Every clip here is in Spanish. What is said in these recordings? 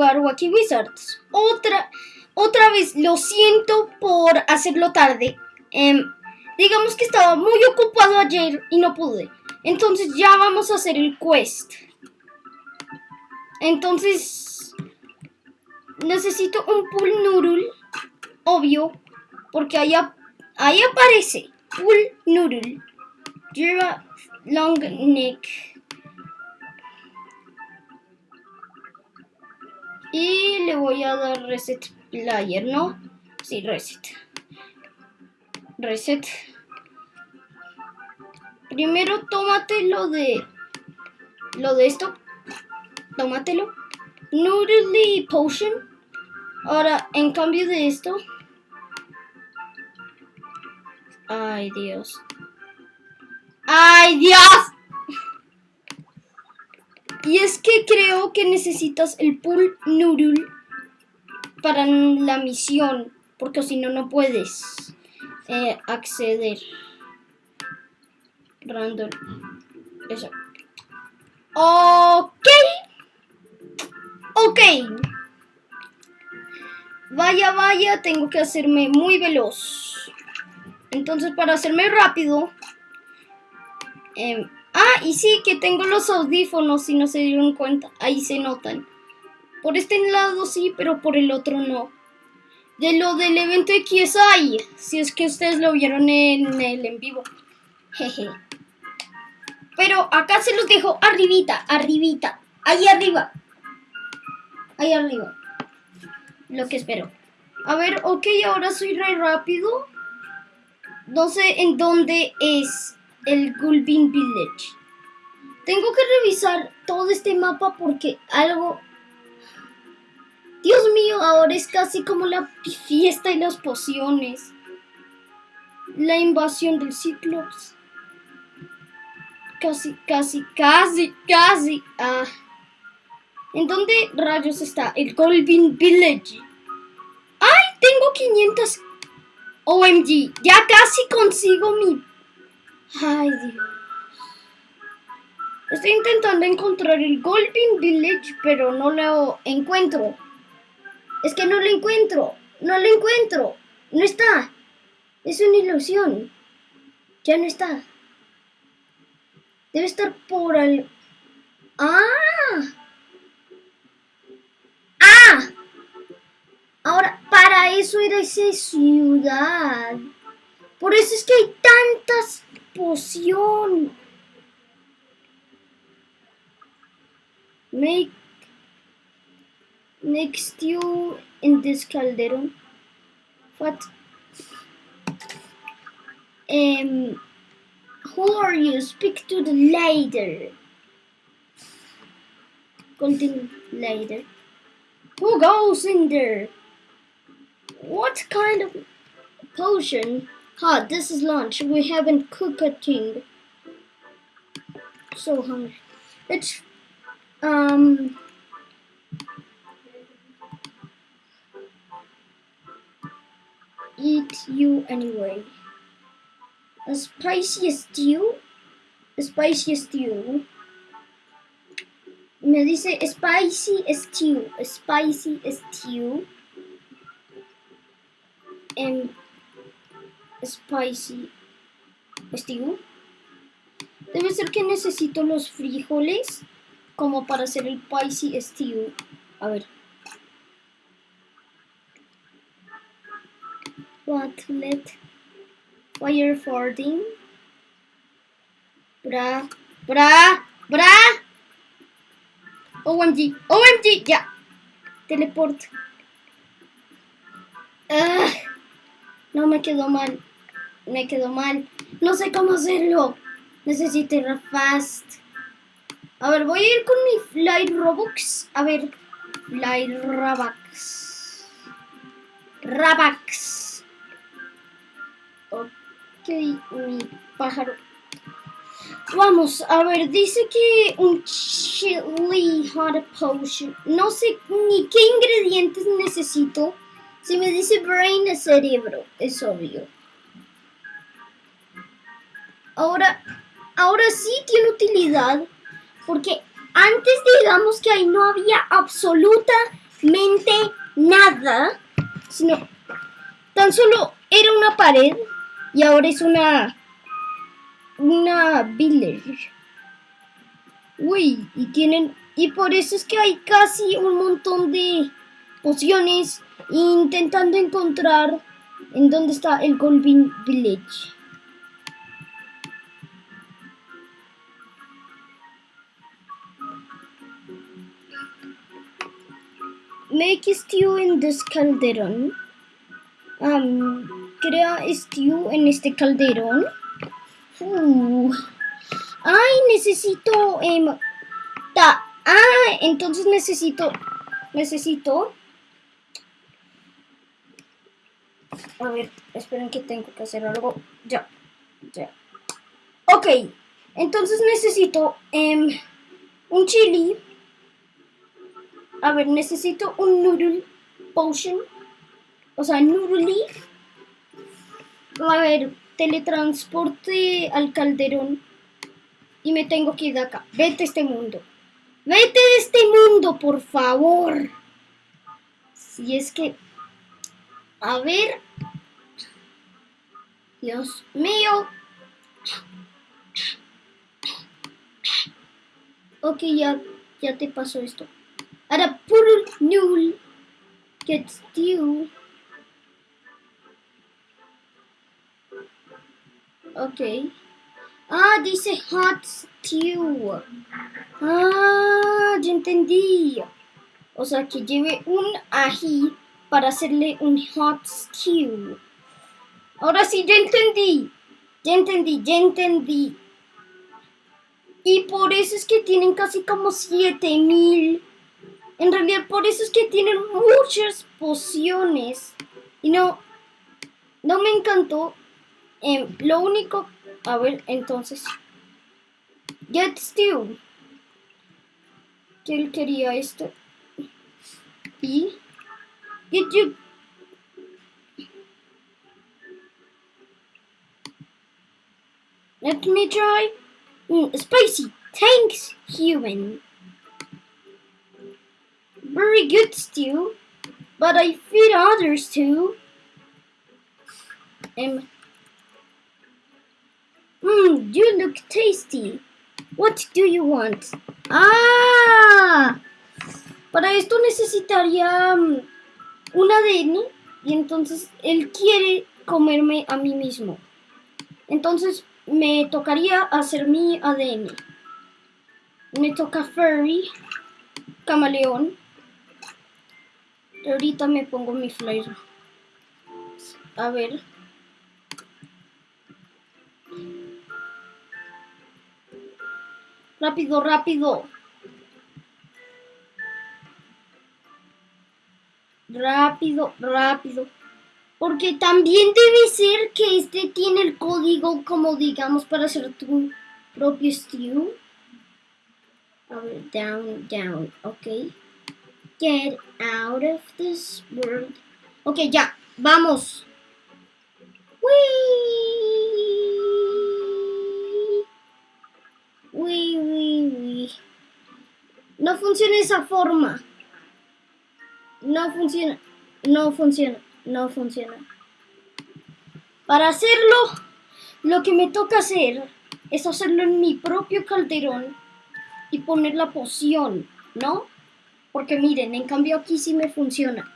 jugar Wizards. Otra, vez, lo siento por hacerlo tarde. Em, digamos que estaba muy ocupado ayer y no pude. Entonces ya vamos a hacer el quest. Entonces, necesito un noodle, obvio, porque ahí, ahí aparece. Lleva long neck. Y le voy a dar reset player, ¿no? Sí, reset. Reset. Primero tómate lo de... Lo de esto. Tómatelo. Noodly Potion. Ahora, en cambio de esto... Ay, Dios. ¡Ay, Dios! Y es que creo que necesitas el pool noodle para la misión, porque si no, no puedes eh, acceder. Random. Eso. Ok. Ok. Vaya, vaya, tengo que hacerme muy veloz. Entonces, para hacerme rápido, Em, ah, y sí, que tengo los audífonos, si no se dieron cuenta. Ahí se notan. Por este lado sí, pero por el otro no. De lo del evento de KSI, si es que ustedes lo vieron en el en vivo. Jeje. Pero acá se los dejo arribita, arribita. Ahí arriba. Ahí arriba. Lo que espero. A ver, ok, ahora soy re rápido. No sé en dónde es el Gulbin Village. Tengo que revisar todo este mapa porque algo... Dios mío, ahora es casi como la fiesta y las pociones. La invasión del Ciclops. Casi, casi, casi, casi. Ah. ¿En dónde rayos está el Golbin Village? ¡Ay! Tengo 500 OMG. Ya casi consigo mi Ay, Dios. Estoy intentando encontrar el Golden Village, pero no lo encuentro. Es que no lo encuentro. No lo encuentro. No está. Es una ilusión. Ya no está. Debe estar por el... ¡Ah! ¡Ah! Ahora, para eso era esa ciudad. Por eso es que hay tantas poción. Make next you in this caldero. What? Um, who are you? Speak to the leader. Continue later. Who goes in there? What kind of potion? Ha, this is lunch. We haven't cooked a thing. So hungry. It's, um... Eat you anyway. A spicy stew? A spicy stew. Me dice spicy stew. A spicy stew. And spicy stew. Debe ser que necesito los frijoles como para hacer el spicy stew. A ver. Watlet. Fire fording. Bra. Bra. Bra. OMG. OMG. Ya. Teleport. Ah, no me quedó mal me quedó mal. No sé cómo hacerlo. Necesito ir fast. A ver, voy a ir con mi Fly Robux. A ver, Fly Rabax. Rabax. Ok, mi pájaro. Vamos, a ver, dice que un chili hot potion. No sé ni qué ingredientes necesito. Si me dice brain cerebro, es obvio. Ahora, ahora sí tiene utilidad. Porque antes digamos que ahí no había absolutamente nada. Sino tan solo era una pared y ahora es una una village. Uy, y tienen y por eso es que hay casi un montón de pociones intentando encontrar en dónde está el Golden Village. Make stew in this calderón. crea stew en este calderón. Ay, necesito... Em, ta ah, entonces necesito... Necesito... A ver, esperen que tengo que hacer algo. Ya, ya. Ok, entonces necesito em, un chili. A ver, necesito un noodle potion. O sea, noodle leaf. A ver, teletransporte al calderón. Y me tengo que ir de acá. Vete a este mundo. Vete de este mundo, por favor. Si es que... A ver... Dios mío. Ok, ya, ya te pasó esto. Ahora, puro null. Get stew. Ok. Ah, dice hot stew. Ah, ya entendí. O sea, que lleve un ají para hacerle un hot stew. Ahora sí, ya entendí. Ya entendí, ya entendí. Y por eso es que tienen casi como 7000. En realidad, por eso es que tienen muchas pociones. Y no, no me encantó. Em, lo único, a ver, entonces, Get Stew. Que él quería esto. Y Get You Let me try. Mm, spicy. Thanks, human. Very good stew, but I feed others too. Mmm, you look tasty. What do you want? Ah, para esto necesitaría um, un ADN y entonces él quiere comerme a mí mismo. Entonces me tocaría hacer mi ADN. Me toca Furry, Camaleón. Ahorita me pongo mi flyer. A ver. Rápido, rápido. Rápido, rápido. Porque también debe ser que este tiene el código como digamos para hacer tu propio stew. A ver, down, down, ok. Get out of this world. Ok, ya, vamos. Uy, uy, uy. No funciona esa forma. No funciona. No funciona no funciona. Para hacerlo, lo que me toca hacer es hacerlo en mi propio calderón y poner la poción, ¿no? Porque miren, en cambio aquí sí me funciona.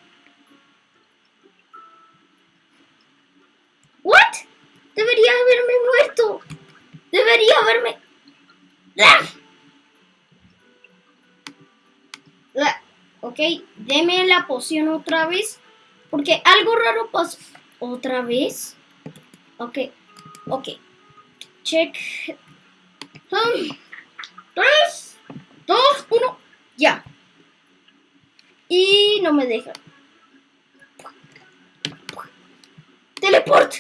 ¿What? Debería haberme muerto. Debería haberme... ¡Ah! Ok, deme la poción otra vez. Porque algo raro pasó. ¿Otra vez? Ok. Ok. Check. Um, tres, dos, uno. Ya. Y no me deja. Teleport.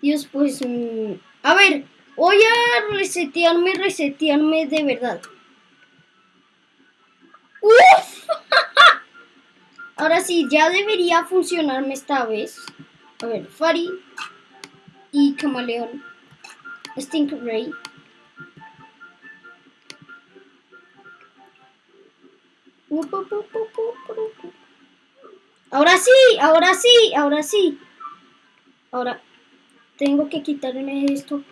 Dios, pues... Mm, a ver, voy a resetearme, resetearme de verdad. ¡Uf! Ahora sí, ya debería funcionarme esta vez. A ver, Fari y Camaleón. Stingray. Ahora sí, ahora sí, ahora sí. Ahora tengo que quitarme esto.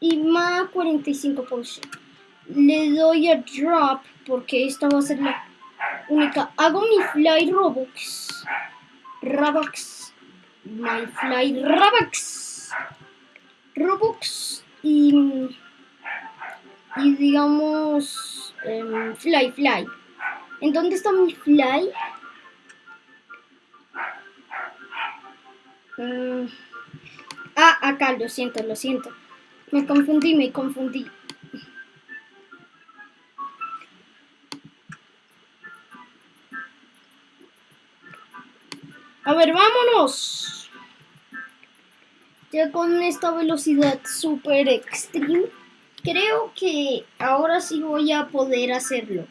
Y más 45%. Le doy a drop porque esta va a ser la única. Hago mi fly robux. Robux. My fly robux. Robux. Y, y digamos um, fly fly. ¿En dónde está mi fly? Uh, ah, acá, lo siento, lo siento. Me confundí, me confundí. A ver, vámonos. Ya con esta velocidad super extreme, creo que ahora sí voy a poder hacerlo.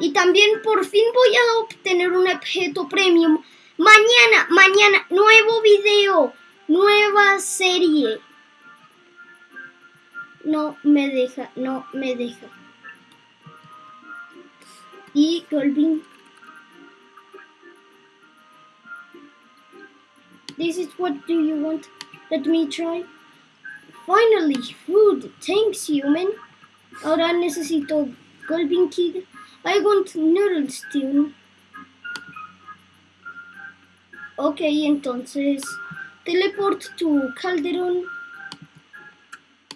Y también por fin voy a obtener un objeto premium. Mañana, mañana, nuevo video, nueva serie. No me deja, no me deja. Y Golvin. This is what do you want? Let me try. Finally, food. Thanks, human. Ahora necesito Golvin Kid. I want noodle stew. Ok, entonces teleport to Calderón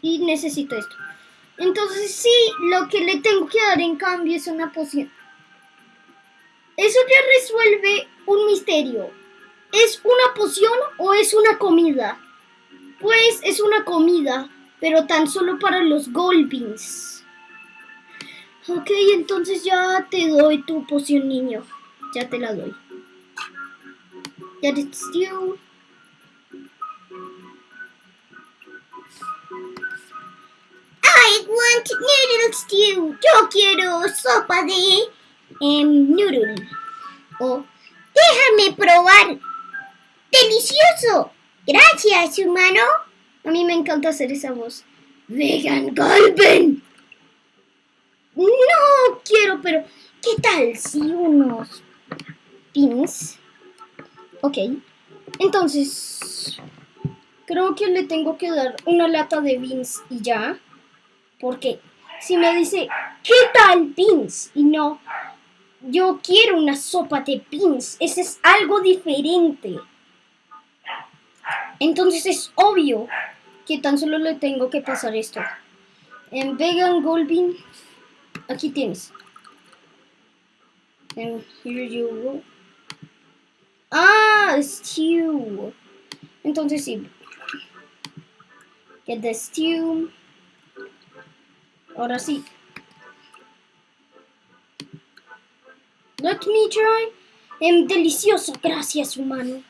y necesito esto. Entonces sí, lo que le tengo que dar en cambio es una poción. Eso ya resuelve un misterio. ¿Es una poción o es una comida? Pues es una comida, pero tan solo para los Goldbeans. Ok, entonces ya te doy tu poción, niño. Ya te la doy. Get it stew. I want noodle stew. Yo quiero sopa de em, noodle. Oh, déjame probar. ¡Delicioso! Gracias, humano. A mí me encanta hacer esa voz. Vegan Golden. No quiero, pero ¿qué tal si unos pins? Ok, entonces creo que le tengo que dar una lata de beans y ya. Porque si me dice, ¿qué tal beans? Y no, yo quiero una sopa de beans. Ese es algo diferente. Entonces es obvio que tan solo le tengo que pasar esto. En Vegan Gold Bean Aquí tienes. And here you go. Ah, stew. Entonces sí. Get the stew. Ahora sí. Let me try. Em, delicioso, gracias humano.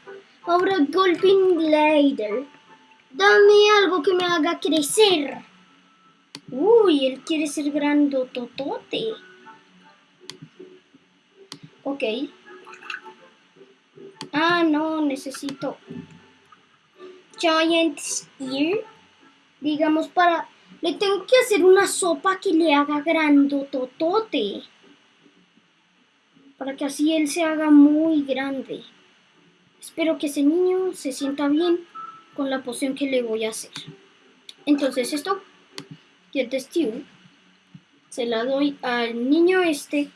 Ahora Golden Glider. Dame algo que me haga crecer. Uy, él quiere ser grandototote. Ok. Ah, no, necesito Giant Ear. Digamos para... Le tengo que hacer una sopa que le haga grandototote. Para que así él se haga muy grande. Espero que ese niño se sienta bien con la poción que le voy a hacer. Entonces esto get the stew, se la doy al niño este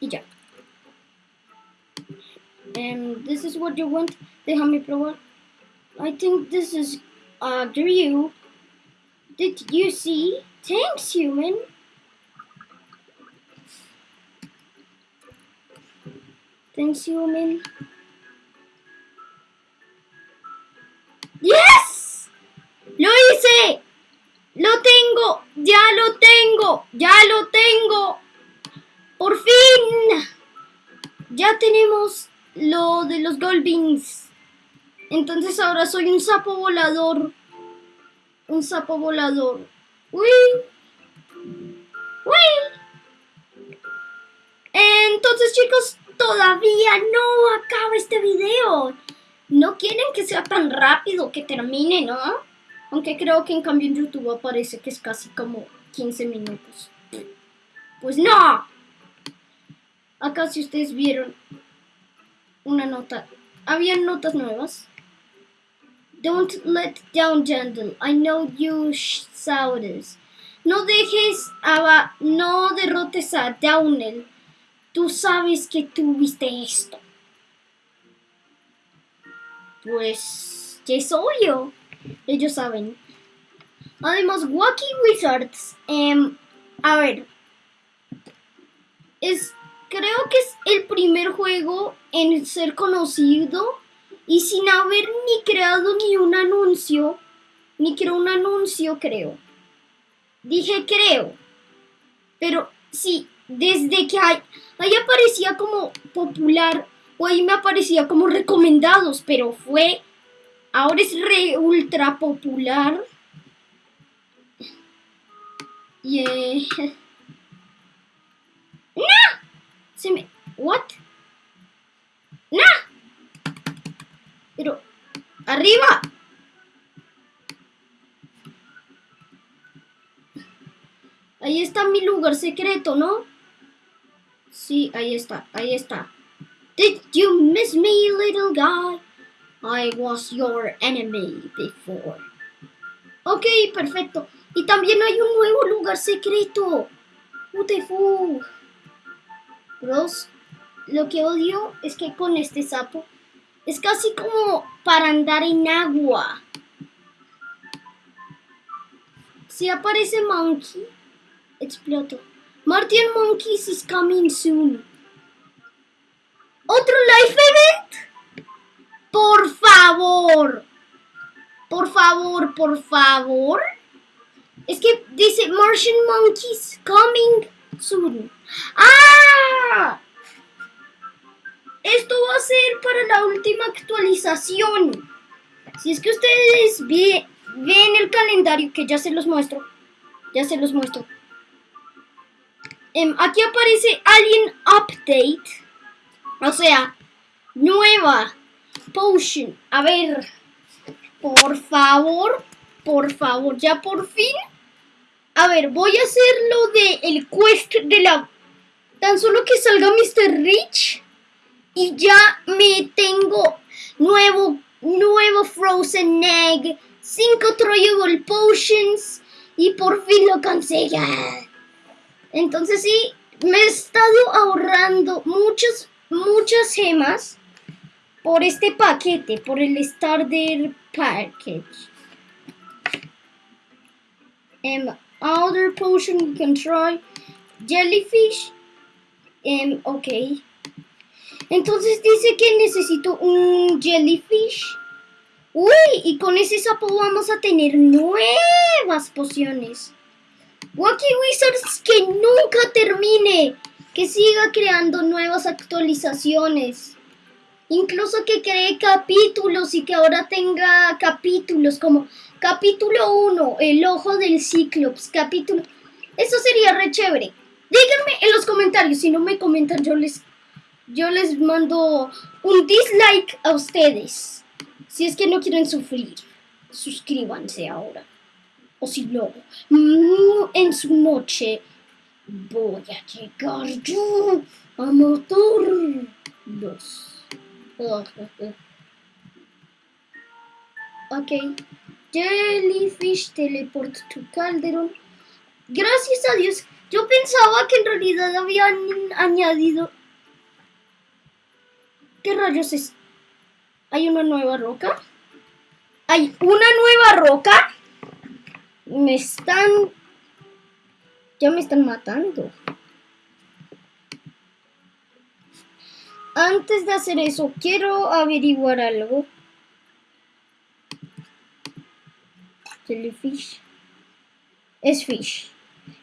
y ya. And this is what you want. Déjame probar. I think this is uh, Drew. You. Did you see? Thanks, human. Thanks, human. Yes! ¡Lo hice! ¡Lo tengo! ¡Ya lo tengo! ¡Ya lo tengo! ¡Por fin! Ya tenemos lo de los Goldbeans. Entonces ahora soy un sapo volador. Un sapo volador. ¡Uy! ¡Uy! Entonces chicos, todavía no acaba este video. No quieren que sea tan rápido que termine, ¿no? Aunque creo que en cambio en YouTube aparece que es casi como 15 minutos. Pues no. Acá si ustedes vieron una nota. Habían notas nuevas. Don't let down Jandal. I know you this. No dejes a... No derrotes a Downel. Tú sabes que tuviste esto. Pues... Ya es obvio. Ellos saben. Además, Wacky Wizards... Em, a ver. Es... Creo que es el primer juego en ser conocido y sin haber ni creado ni un anuncio, ni creó un anuncio, creo. Dije creo. Pero sí, desde que hay, ahí aparecía como popular o ahí me aparecía como recomendados, pero fue, ahora es re ultra popular. Y eh, ¡No! Se me... ¿What? ¡No! Pero... ¡Arriba! Ahí está mi lugar secreto, ¿no? Sí, ahí está, ahí está. Did you miss me, little guy? I was your enemy before. Ok, perfecto. Y también hay un nuevo lugar secreto. Fuck? Bros, lo que odio es que con este sapo es casi como para andar en agua. Si aparece Monkey, exploto. Martian Monkeys is coming soon. ¿Otro live event? Por favor. Por favor, por favor. Es que dice Martian Monkeys coming soon. ¡Ah! Esto va a ser para la última actualización. Si es que ustedes ven el calendario, que ya se los muestro. Ya se los muestro. Em, aquí aparece Alien Update. O sea, nueva potion. A ver, por favor, por favor, ya por fin. A ver, voy a hacer lo de el quest de la... Tan solo que salga Mr. Rich y ya me tengo nuevo, nuevo Frozen Egg, 5 Troyable Potions y por fin lo conseguí. Entonces sí, me he estado ahorrando muchas, muchas gemas por este paquete, por el Starter Package. Um, other potion try. Jellyfish. Um, ok. Entonces dice que necesito un jellyfish. Uy, y con ese sapo vamos a tener nuevas pociones. Wacky Wizards que nunca termine, que siga creando nuevas actualizaciones. Incluso que cree capítulos y que ahora tenga capítulos como capítulo 1, el ojo del Cíclops, capítulo... Eso sería re chévere. Díganme en los comentarios, si no me comentan yo les, yo les mando un dislike a ustedes. Si es que no quieren sufrir, suscríbanse ahora o si no, mm, en su noche voy a llegar yo a matarlos. Ok. Jellyfish teleport to Calderon. Gracias a Dios. Yo pensaba que en realidad habían añadido... ¿Qué rayos es? ¿Hay una nueva roca? ¿Hay una nueva roca? me están... Ya me están matando. Antes de hacer eso, quiero averiguar algo. Jellyfish. Es fish.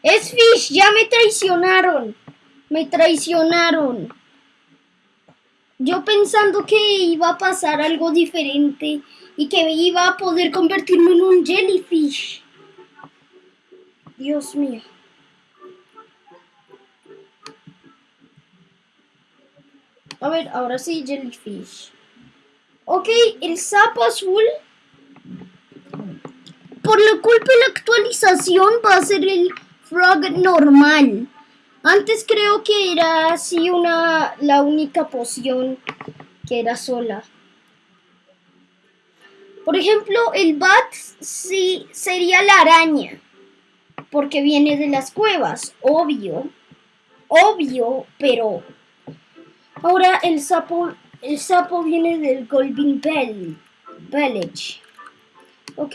Es fish. Ya me traicionaron. Me traicionaron. Yo pensando que iba a pasar algo diferente y que iba a poder convertirme en un jellyfish. Dios mío. A ver, ahora sí, jellyfish. Ok, el sapo azul. por la culpa de la actualización va a ser el frog normal. Antes creo que era así una la única poción que era sola. Por ejemplo, el bat sí sería la araña, porque viene de las cuevas, obvio, obvio, pero ahora el sapo, el sapo viene del Golden Bell Village. Ok,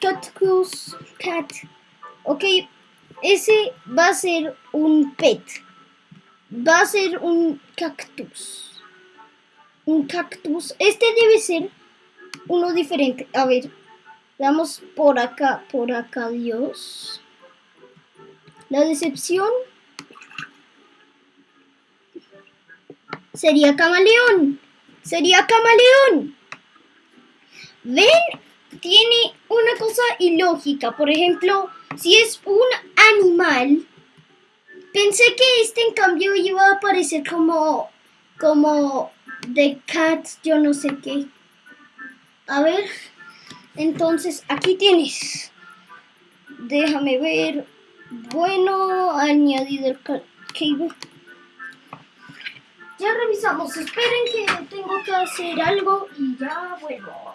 Cactus, cat. Ok, ese va a ser un pet. Va a ser un cactus. Un cactus. Este debe ser uno diferente. A ver, vamos por acá, por acá, Dios. La decepción sería camaleón. Sería camaleón. ¿Ven? Tiene una cosa ilógica. Por ejemplo, si es un animal, pensé que este en cambio iba a aparecer como, como The Cat, yo no sé qué. A ver, entonces aquí tienes. Déjame ver. Bueno, añadido el cable. Ya revisamos. Esperen que tengo que hacer algo y ya vuelvo.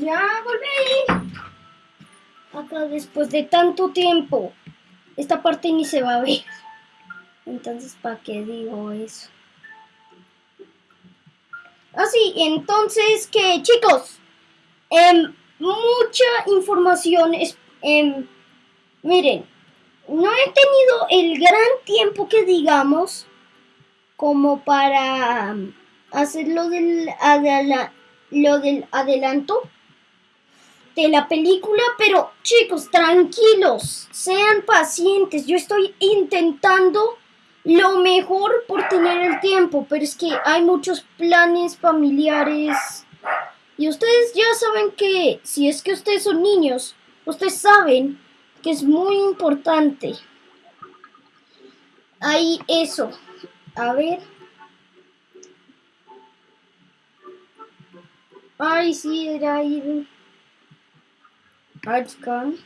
Ya volví. Acá después de tanto tiempo. Esta parte ni se va a ver. Entonces, ¿para qué digo eso? Así, entonces que chicos, em, mucha información es, em, miren, no he tenido el gran tiempo que digamos como para hacer lo del, lo del adelanto de la película, pero chicos, tranquilos, sean pacientes. Yo estoy intentando lo mejor por tener el tiempo, pero es que hay muchos planes familiares. Y ustedes ya saben que si es que ustedes son niños, ustedes saben que es muy importante. Ahí eso. A ver. Ay, sí, era ahí. Artcon.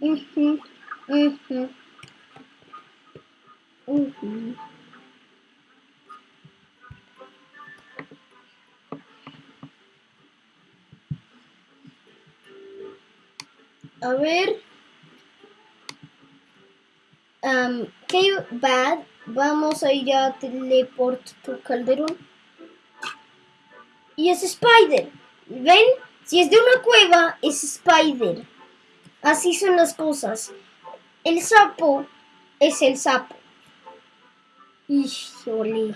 Mhm. Mhm. Mhm. A ver. Um, qué bad. Vamos a ir a teleport tu calderón. Y es Spider. ¿Ven? Si es de una cueva, es Spider. Así son las cosas. El sapo es el sapo. Híjole.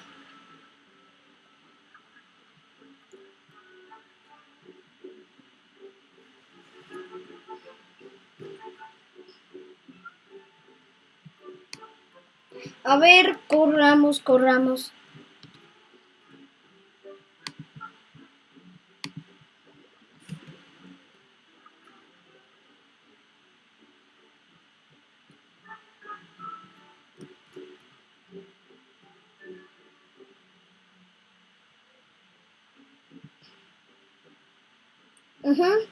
A ver, corramos, corramos. Ujú.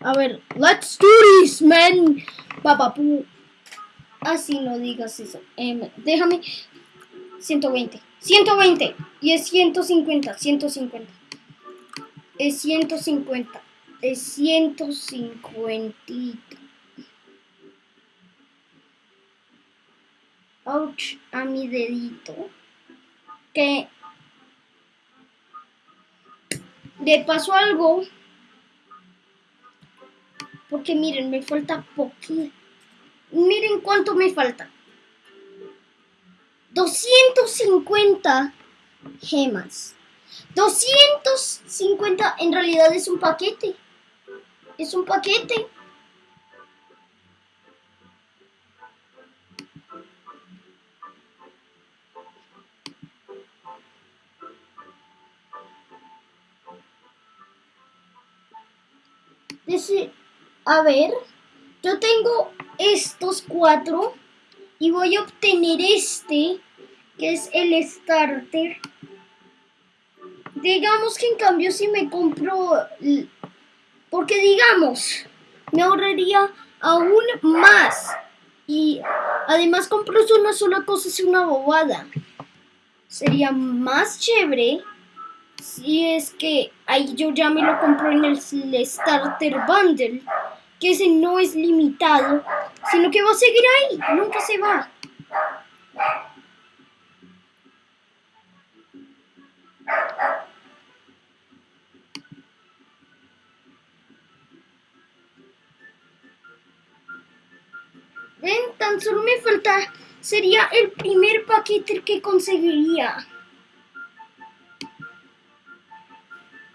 A ver, let's do this, man. Papapu. Así no digas eso. Em, déjame. 120. 120. Y es 150. 150. Es 150. Es 150. Ouch, a mi dedito. Que le pasó algo. Porque miren, me falta poquito. Miren cuánto me falta. 250 gemas. 250 en realidad es un paquete. Es un paquete. Dice, a ver, yo tengo estos cuatro y voy a obtener este que es el starter. Digamos que en cambio si me compro porque digamos me ahorraría aún más. Y además compro una sola cosa es una bobada. Sería más chévere si es que ahí yo ya me lo compro en el starter bundle que ese no es limitado, sino que va a seguir ahí, nunca se va. Ven, tan solo me falta, sería el primer paquete que conseguiría.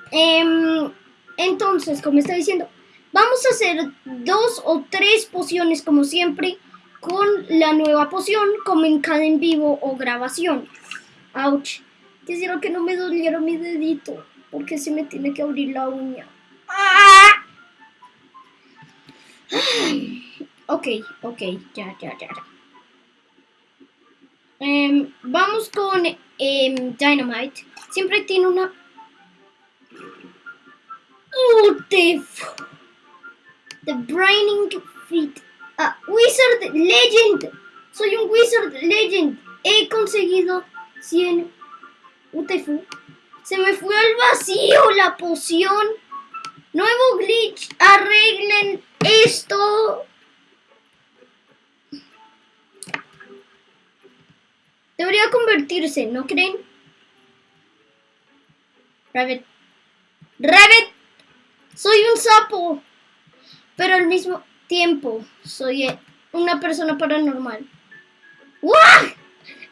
Em, entonces, como está diciendo, vamos a hacer dos o tres pociones como siempre con la nueva poción como en cada en vivo o grabación. Ouch. Quisiera que no me doliera mi dedito porque se me tiene que abrir la uña. ¡Ah! Ok, ok, ya, ya, ya. Em, vamos con em, Dynamite. Siempre tiene una Oh, the, f- the Braining Feet. Ah, Wizard Legend. Soy un Wizard Legend. He conseguido 100. UTF. Se me fue al vacío la poción. Nuevo glitch. Arreglen esto. Debería convertirse, ¿no creen? Rabbit. Rabbit. Soy un sapo, pero al mismo tiempo soy eh, una persona paranormal. ¡Guau!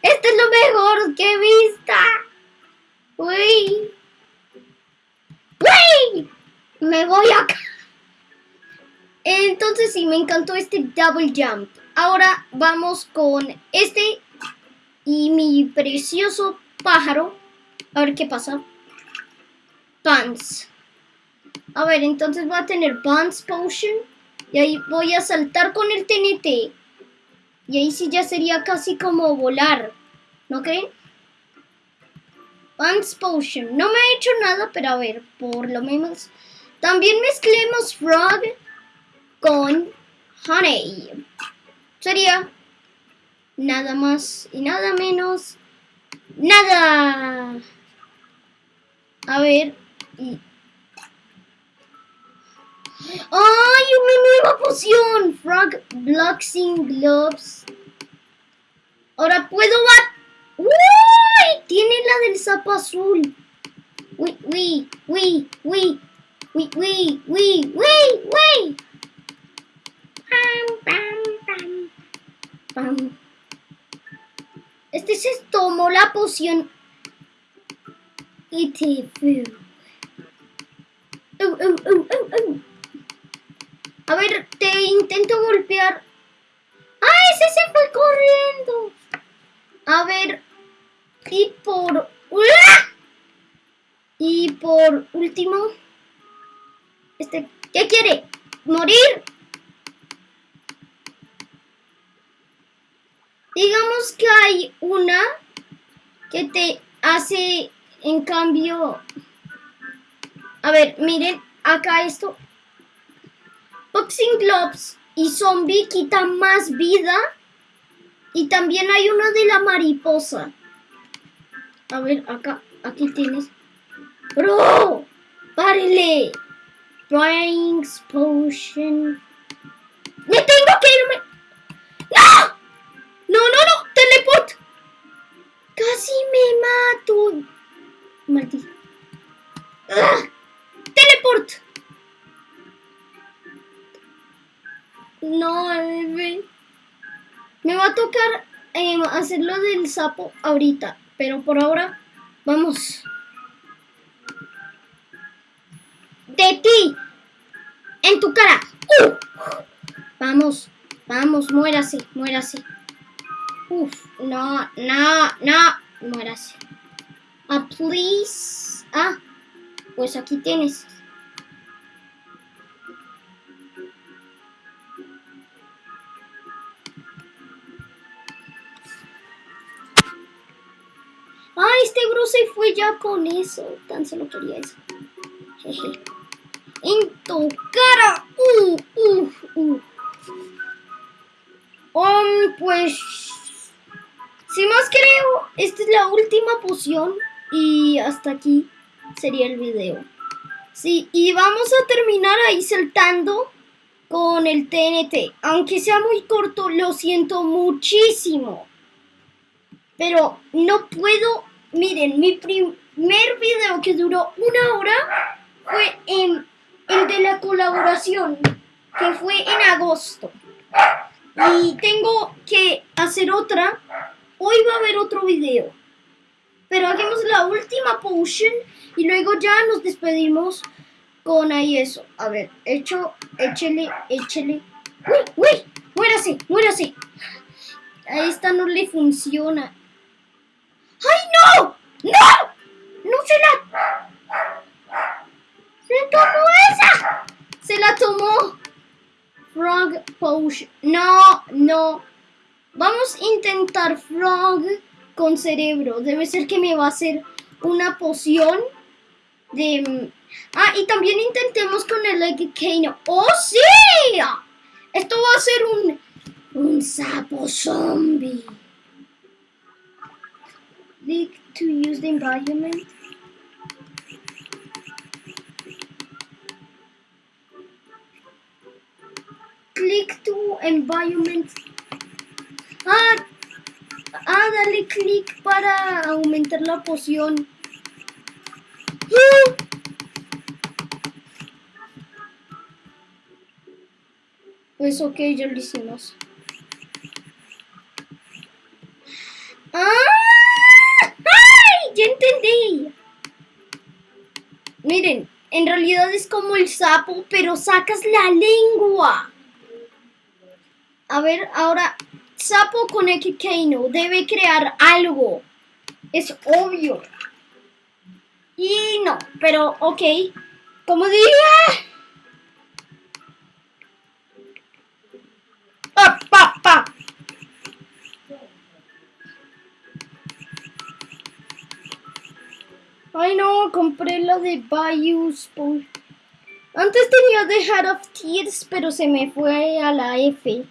Este es lo mejor que he visto. Uy. Uy. Me voy acá. Entonces sí, me encantó este double jump. Ahora vamos con este y mi precioso pájaro. A ver qué pasa. Pants. A ver, entonces voy a tener Bounce Potion. Y ahí voy a saltar con el TNT. Y ahí sí ya sería casi como volar. ¿No creen? Bounce Potion. No me ha hecho nada, pero a ver, por lo menos. También mezclemos Frog con Honey. Sería nada más y nada menos. Nada. A ver. Y ¡Ay, una nueva poción! Frog Bloxing Gloves. Ahora puedo bat... ¡Uy! Tiene la del sapo azul. Uy, uy, uy, uy. Uy, uy, uy, uy, uy. Pam, pam, pam. Pam. Este se tomó la poción y te fue. Uh, uh, uh, A ver, te intento golpear. ¡Ah, ese se fue corriendo! A ver, y por... Y por último... Este, ¿qué quiere? ¿Morir? Digamos que hay una que te hace, en cambio... A ver, miren, acá esto. Boxing Gloves y Zombie quitan más vida. Y también hay una de la mariposa. A ver, acá, aquí tienes. ¡Bro! ¡Párele! Brains Potion. ¡Me tengo que irme! ¡No! ¡No, no, no! ¡Teleport! ¡Casi me mato! Maldito. ¡Ah! ¡Teleport! No, bebé. Me va a tocar eh, hacerlo del sapo ahorita. Pero por ahora, vamos. De ti. En tu cara. Vamos, vamos, muérase, muérase. Uf, no, no, no, muérase. Ah, please. Ah, pues aquí tienes. Se fue ya con eso. Tan solo quería eso. Jeje. En tu cara. Uh, uh, uh. Um, pues... Si más creo, esta es la última poción. Y hasta aquí sería el video. Sí, y vamos a terminar ahí saltando con el TNT. Aunque sea muy corto, lo siento muchísimo. Pero no puedo Miren, mi primer video que duró una hora fue en, el de la colaboración, que fue en agosto. Y tengo que hacer otra. Hoy va a haber otro video. Pero hagamos la última potion y luego ya nos despedimos con ahí eso. A ver, hecho, échele, échele. ¡Uy, uy! ¡Muérase, muérase! A esta no le funciona. ¡Ay, no! ¡No! ¡No se la... ¡Se tomó esa! ¡Se la tomó! Frog Potion. No, no. Vamos a intentar Frog con cerebro. Debe ser que me va a hacer una poción de... Ah, y también intentemos con el Egg Kano. ¡Oh, sí! Esto va a ser un... Un sapo zombie. Click to use the environment. Click to environment. Ah, ah, dale clic para aumentar la poción. Pues ok, ya lo hicimos. ¡Ah! Miren, en realidad es como el sapo, pero sacas la lengua. A ver, ahora, sapo con Ekikano debe crear algo. Es obvio. Y no, pero ok. Como dije... de Bayou Antes tenía The Heart of Tears, pero se me fue a la F.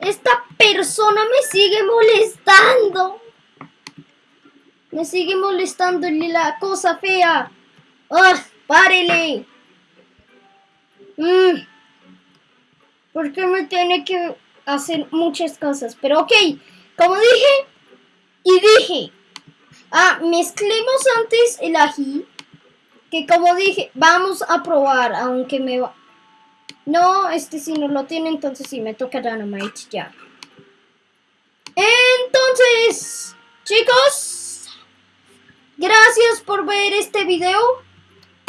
Esta persona me sigue molestando. Me sigue molestando la cosa fea. ¡Ah! ¡Párele! Mm. ¿Por qué me tiene que hacer muchas cosas. Pero ok, como dije y dije, ah, mezclemos antes el ají, que como dije, vamos a probar, aunque me va... No, este sí no lo tiene, entonces sí me toca Dynamite ya. Entonces, chicos, gracias por ver este video.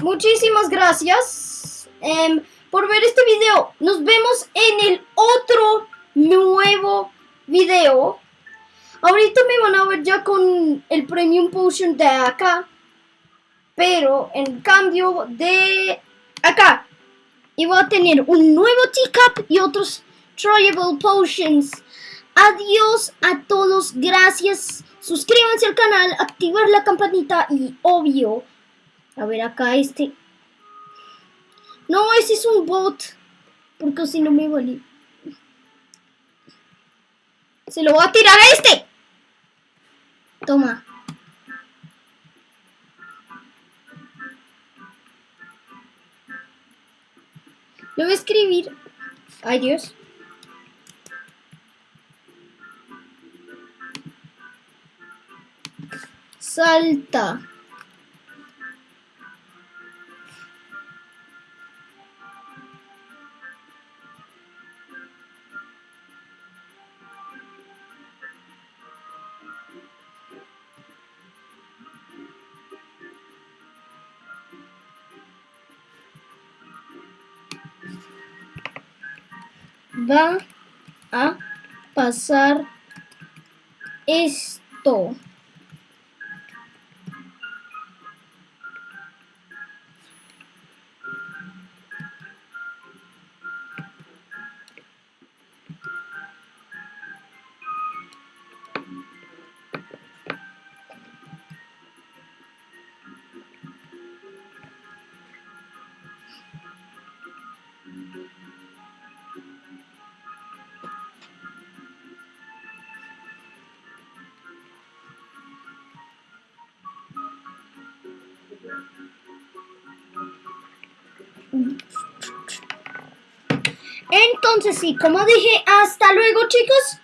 Muchísimas gracias em, por ver este video. Nos vemos en el otro nuevo video. Ahorita me van a ver ya con el Premium Potion de acá. Pero en cambio de acá. Y voy a tener un nuevo teacup y otros Tryable Potions. Adiós a todos. Gracias. Suscríbanse al canal, activar la campanita y obvio. A ver acá este. No, ese es un bot. Porque si no me vale. Se lo voy a tirar a este. Toma. Lo voy a escribir. Ay, Dios. Salta. Va a pasar esto. Entonces sí, como dije, hasta luego chicos.